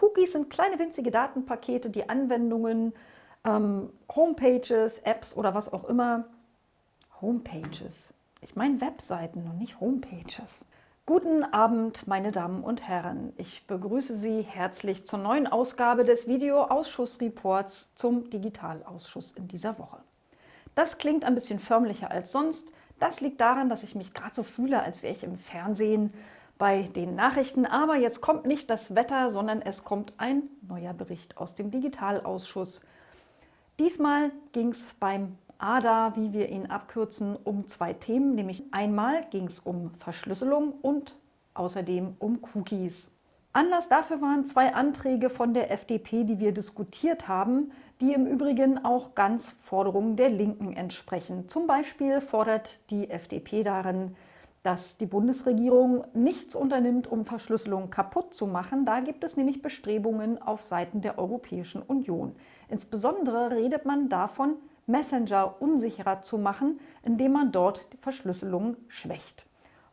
Cookies sind kleine winzige Datenpakete, die Anwendungen, ähm, Homepages, Apps oder was auch immer. Homepages. Ich meine Webseiten und nicht Homepages. Guten Abend, meine Damen und Herren. Ich begrüße Sie herzlich zur neuen Ausgabe des Videoausschussreports zum Digitalausschuss in dieser Woche. Das klingt ein bisschen förmlicher als sonst. Das liegt daran, dass ich mich gerade so fühle, als wäre ich im Fernsehen bei den Nachrichten. Aber jetzt kommt nicht das Wetter, sondern es kommt ein neuer Bericht aus dem Digitalausschuss. Diesmal ging es beim ADA, wie wir ihn abkürzen, um zwei Themen, nämlich einmal ging es um Verschlüsselung und außerdem um Cookies. Anlass dafür waren zwei Anträge von der FDP, die wir diskutiert haben, die im Übrigen auch ganz Forderungen der Linken entsprechen. Zum Beispiel fordert die FDP darin, dass die Bundesregierung nichts unternimmt, um Verschlüsselung kaputt zu machen. Da gibt es nämlich Bestrebungen auf Seiten der Europäischen Union. Insbesondere redet man davon, Messenger unsicherer zu machen, indem man dort die Verschlüsselung schwächt.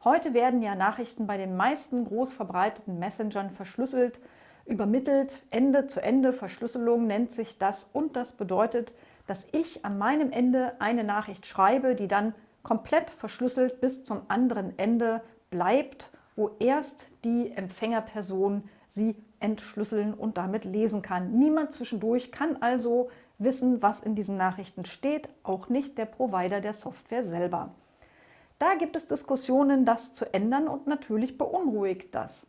Heute werden ja Nachrichten bei den meisten groß verbreiteten Messengern verschlüsselt, übermittelt, Ende-zu-Ende-Verschlüsselung nennt sich das und das bedeutet, dass ich an meinem Ende eine Nachricht schreibe, die dann komplett verschlüsselt bis zum anderen Ende bleibt, wo erst die Empfängerperson sie entschlüsseln und damit lesen kann. Niemand zwischendurch kann also wissen, was in diesen Nachrichten steht, auch nicht der Provider der Software selber. Da gibt es Diskussionen, das zu ändern und natürlich beunruhigt das.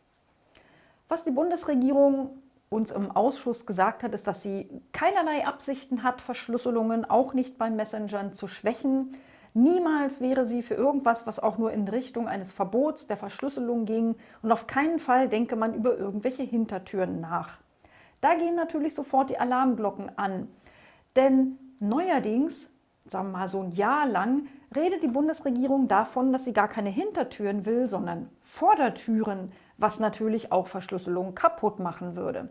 Was die Bundesregierung uns im Ausschuss gesagt hat, ist, dass sie keinerlei Absichten hat, Verschlüsselungen auch nicht beim Messengern zu schwächen. Niemals wäre sie für irgendwas, was auch nur in Richtung eines Verbots der Verschlüsselung ging und auf keinen Fall denke man über irgendwelche Hintertüren nach. Da gehen natürlich sofort die Alarmglocken an. Denn neuerdings, sagen wir mal so ein Jahr lang, redet die Bundesregierung davon, dass sie gar keine Hintertüren will, sondern Vordertüren, was natürlich auch Verschlüsselung kaputt machen würde.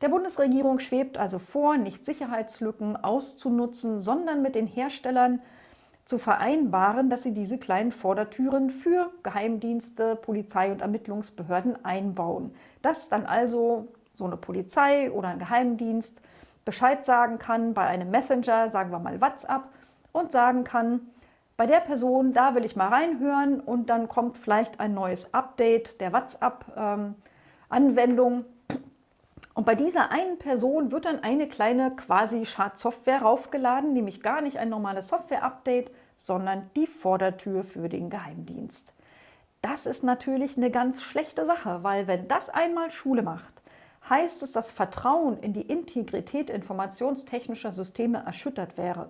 Der Bundesregierung schwebt also vor, nicht Sicherheitslücken auszunutzen, sondern mit den Herstellern zu vereinbaren, dass sie diese kleinen Vordertüren für Geheimdienste, Polizei und Ermittlungsbehörden einbauen. Dass dann also so eine Polizei oder ein Geheimdienst Bescheid sagen kann bei einem Messenger, sagen wir mal WhatsApp, und sagen kann, bei der Person, da will ich mal reinhören und dann kommt vielleicht ein neues Update der WhatsApp-Anwendung. Und bei dieser einen Person wird dann eine kleine quasi Schadsoftware raufgeladen, nämlich gar nicht ein normales Software-Update, sondern die Vordertür für den Geheimdienst. Das ist natürlich eine ganz schlechte Sache, weil wenn das einmal Schule macht, heißt es, dass Vertrauen in die Integrität informationstechnischer Systeme erschüttert wäre.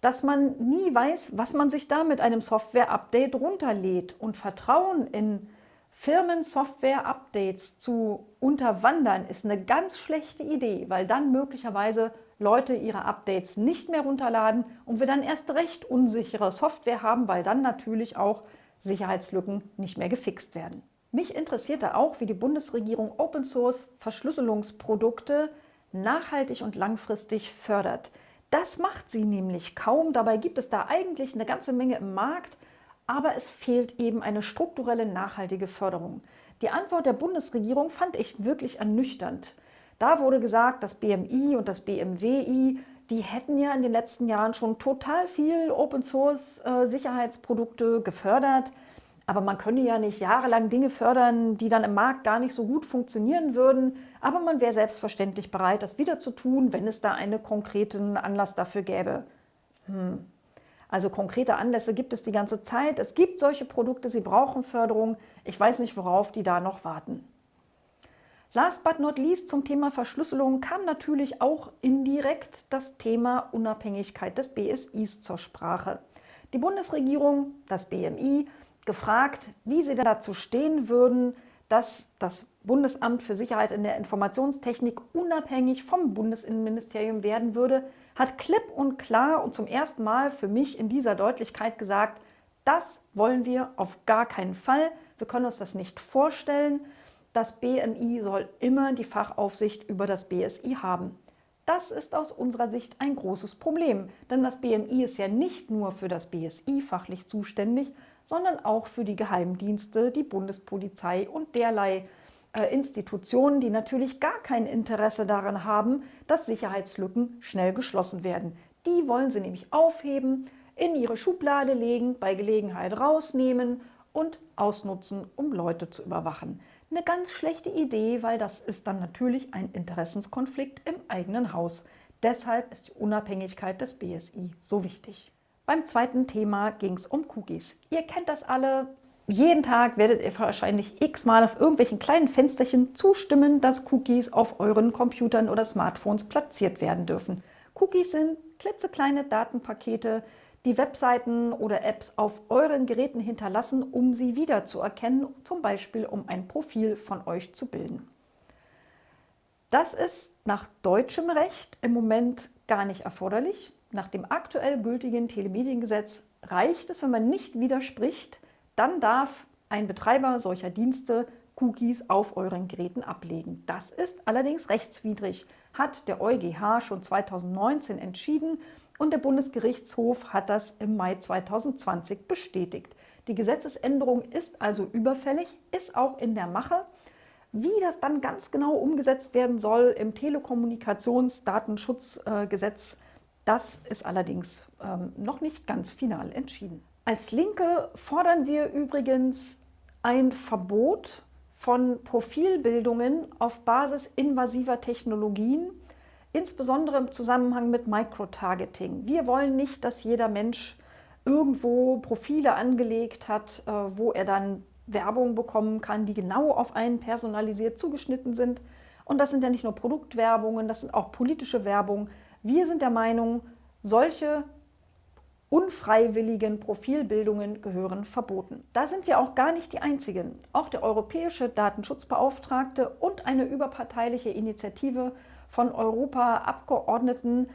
Dass man nie weiß, was man sich da mit einem Software-Update runterlädt und Vertrauen in Firmen-Software-Updates zu unterwandern, ist eine ganz schlechte Idee, weil dann möglicherweise Leute ihre Updates nicht mehr runterladen und wir dann erst recht unsichere Software haben, weil dann natürlich auch Sicherheitslücken nicht mehr gefixt werden. Mich interessierte auch, wie die Bundesregierung Open Source Verschlüsselungsprodukte nachhaltig und langfristig fördert. Das macht sie nämlich kaum. Dabei gibt es da eigentlich eine ganze Menge im Markt, aber es fehlt eben eine strukturelle nachhaltige Förderung. Die Antwort der Bundesregierung fand ich wirklich ernüchternd. Da wurde gesagt, das BMI und das BMWI, die hätten ja in den letzten Jahren schon total viel Open Source äh, gefördert. Aber man könne ja nicht jahrelang Dinge fördern, die dann im Markt gar nicht so gut funktionieren würden. Aber man wäre selbstverständlich bereit, das wieder zu tun, wenn es da einen konkreten Anlass dafür gäbe. Hm. Also konkrete Anlässe gibt es die ganze Zeit. Es gibt solche Produkte, sie brauchen Förderung. Ich weiß nicht, worauf die da noch warten. Last but not least zum Thema Verschlüsselung kam natürlich auch indirekt das Thema Unabhängigkeit des BSIs zur Sprache. Die Bundesregierung, das BMI, gefragt, wie sie dazu stehen würden, dass das Bundesamt für Sicherheit in der Informationstechnik unabhängig vom Bundesinnenministerium werden würde, hat klipp und klar und zum ersten Mal für mich in dieser Deutlichkeit gesagt, das wollen wir auf gar keinen Fall. Wir können uns das nicht vorstellen. Das BMI soll immer die Fachaufsicht über das BSI haben. Das ist aus unserer Sicht ein großes Problem, denn das BMI ist ja nicht nur für das BSI fachlich zuständig, sondern auch für die Geheimdienste, die Bundespolizei und derlei Institutionen, die natürlich gar kein Interesse daran haben, dass Sicherheitslücken schnell geschlossen werden. Die wollen sie nämlich aufheben, in ihre Schublade legen, bei Gelegenheit rausnehmen und ausnutzen, um Leute zu überwachen. Eine ganz schlechte Idee, weil das ist dann natürlich ein Interessenskonflikt im eigenen Haus. Deshalb ist die Unabhängigkeit des BSI so wichtig. Beim zweiten Thema ging es um Cookies. Ihr kennt das alle. Jeden Tag werdet ihr wahrscheinlich x-mal auf irgendwelchen kleinen Fensterchen zustimmen, dass Cookies auf euren Computern oder Smartphones platziert werden dürfen. Cookies sind klitzekleine Datenpakete, die Webseiten oder Apps auf euren Geräten hinterlassen, um sie wiederzuerkennen, zum Beispiel um ein Profil von euch zu bilden. Das ist nach deutschem Recht im Moment gar nicht erforderlich. Nach dem aktuell gültigen Telemediengesetz reicht es, wenn man nicht widerspricht, dann darf ein Betreiber solcher Dienste Cookies auf euren Geräten ablegen. Das ist allerdings rechtswidrig, hat der EuGH schon 2019 entschieden und der Bundesgerichtshof hat das im Mai 2020 bestätigt. Die Gesetzesänderung ist also überfällig, ist auch in der Mache. Wie das dann ganz genau umgesetzt werden soll im Telekommunikationsdatenschutzgesetz, das ist allerdings ähm, noch nicht ganz final entschieden. Als Linke fordern wir übrigens ein Verbot von Profilbildungen auf Basis invasiver Technologien, insbesondere im Zusammenhang mit Microtargeting. Wir wollen nicht, dass jeder Mensch irgendwo Profile angelegt hat, äh, wo er dann Werbung bekommen kann, die genau auf einen personalisiert zugeschnitten sind. Und das sind ja nicht nur Produktwerbungen, das sind auch politische Werbung. Wir sind der Meinung, solche unfreiwilligen Profilbildungen gehören verboten. Da sind wir auch gar nicht die Einzigen. Auch der europäische Datenschutzbeauftragte und eine überparteiliche Initiative von Europaabgeordneten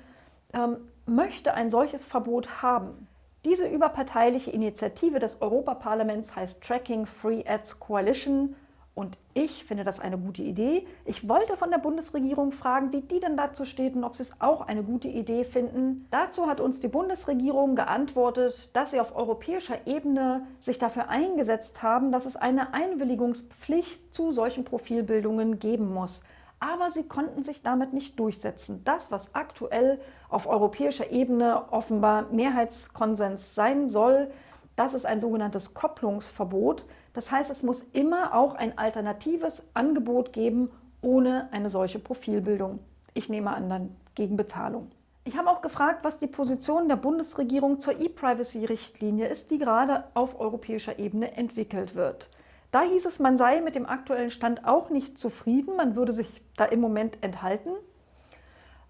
ähm, möchte ein solches Verbot haben. Diese überparteiliche Initiative des Europaparlaments heißt Tracking Free Ads Coalition und ich finde das eine gute Idee. Ich wollte von der Bundesregierung fragen, wie die denn dazu steht und ob sie es auch eine gute Idee finden. Dazu hat uns die Bundesregierung geantwortet, dass sie auf europäischer Ebene sich dafür eingesetzt haben, dass es eine Einwilligungspflicht zu solchen Profilbildungen geben muss aber sie konnten sich damit nicht durchsetzen. Das, was aktuell auf europäischer Ebene offenbar Mehrheitskonsens sein soll, das ist ein sogenanntes Kopplungsverbot. Das heißt, es muss immer auch ein alternatives Angebot geben, ohne eine solche Profilbildung. Ich nehme an, dann gegen Bezahlung. Ich habe auch gefragt, was die Position der Bundesregierung zur E-Privacy-Richtlinie ist, die gerade auf europäischer Ebene entwickelt wird. Da hieß es, man sei mit dem aktuellen Stand auch nicht zufrieden, man würde sich da im Moment enthalten.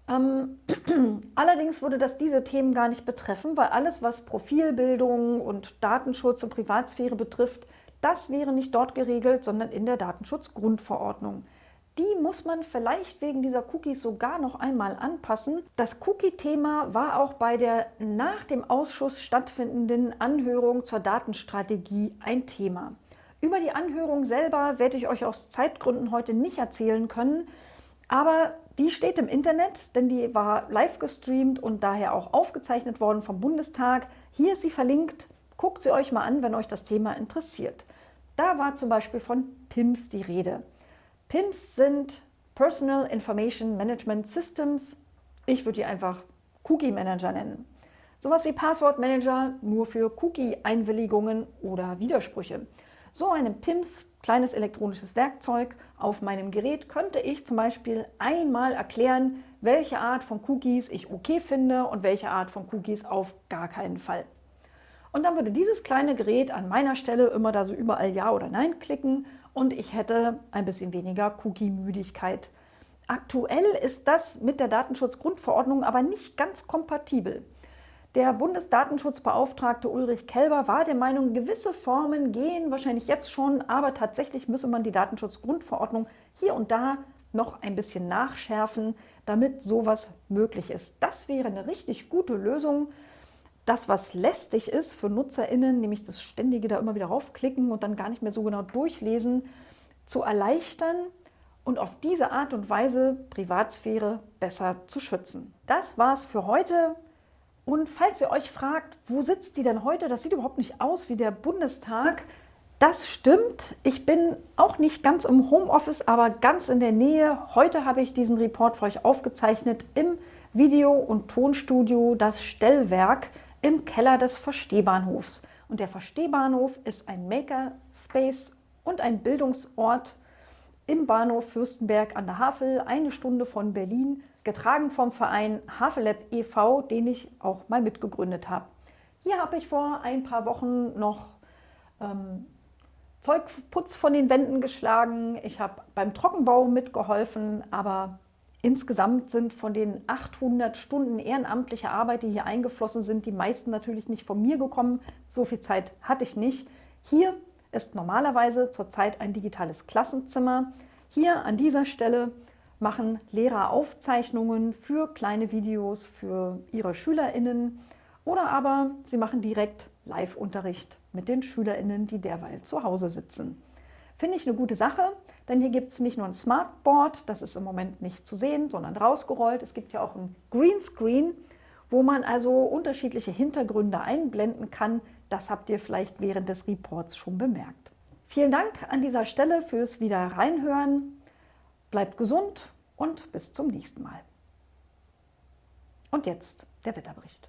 Ähm, allerdings würde das diese Themen gar nicht betreffen, weil alles, was Profilbildung und Datenschutz und Privatsphäre betrifft, das wäre nicht dort geregelt, sondern in der Datenschutzgrundverordnung. Die muss man vielleicht wegen dieser Cookies sogar noch einmal anpassen. Das Cookie-Thema war auch bei der nach dem Ausschuss stattfindenden Anhörung zur Datenstrategie ein Thema. Über die Anhörung selber werde ich euch aus Zeitgründen heute nicht erzählen können, aber die steht im Internet, denn die war live gestreamt und daher auch aufgezeichnet worden vom Bundestag. Hier ist sie verlinkt, guckt sie euch mal an, wenn euch das Thema interessiert. Da war zum Beispiel von PIMS die Rede. PIMS sind Personal Information Management Systems. Ich würde die einfach Cookie Manager nennen. Sowas wie Passwort Manager nur für Cookie-Einwilligungen oder Widersprüche. So einem PIMS, kleines elektronisches Werkzeug, auf meinem Gerät könnte ich zum Beispiel einmal erklären, welche Art von Cookies ich okay finde und welche Art von Cookies auf gar keinen Fall. Und dann würde dieses kleine Gerät an meiner Stelle immer da so überall Ja oder Nein klicken und ich hätte ein bisschen weniger Cookie-Müdigkeit. Aktuell ist das mit der Datenschutzgrundverordnung aber nicht ganz kompatibel. Der Bundesdatenschutzbeauftragte Ulrich Kelber war der Meinung, gewisse Formen gehen wahrscheinlich jetzt schon, aber tatsächlich müsse man die Datenschutzgrundverordnung hier und da noch ein bisschen nachschärfen, damit sowas möglich ist. Das wäre eine richtig gute Lösung. Das, was lästig ist für NutzerInnen, nämlich das ständige da immer wieder raufklicken und dann gar nicht mehr so genau durchlesen, zu erleichtern und auf diese Art und Weise Privatsphäre besser zu schützen. Das war's für heute. Und falls ihr euch fragt, wo sitzt die denn heute? Das sieht überhaupt nicht aus wie der Bundestag. Das stimmt. Ich bin auch nicht ganz im Homeoffice, aber ganz in der Nähe. Heute habe ich diesen Report für euch aufgezeichnet im Video- und Tonstudio Das Stellwerk im Keller des Verstehbahnhofs. Und der Verstehbahnhof ist ein Makerspace und ein Bildungsort im Bahnhof Fürstenberg an der Havel, eine Stunde von Berlin, getragen vom Verein Havelab e.V., den ich auch mal mitgegründet habe. Hier habe ich vor ein paar Wochen noch ähm, Zeugputz von den Wänden geschlagen, ich habe beim Trockenbau mitgeholfen, aber insgesamt sind von den 800 Stunden ehrenamtlicher Arbeit, die hier eingeflossen sind, die meisten natürlich nicht von mir gekommen. So viel Zeit hatte ich nicht. Hier ist normalerweise zurzeit ein digitales Klassenzimmer. Hier an dieser Stelle machen Lehrer Aufzeichnungen für kleine Videos für ihre SchülerInnen oder aber sie machen direkt Live-Unterricht mit den SchülerInnen, die derweil zu Hause sitzen. Finde ich eine gute Sache, denn hier gibt es nicht nur ein Smartboard, das ist im Moment nicht zu sehen, sondern rausgerollt. Es gibt ja auch ein Greenscreen, wo man also unterschiedliche Hintergründe einblenden kann. Das habt ihr vielleicht während des Reports schon bemerkt. Vielen Dank an dieser Stelle fürs wieder reinhören. Bleibt gesund und bis zum nächsten Mal. Und jetzt der Wetterbericht.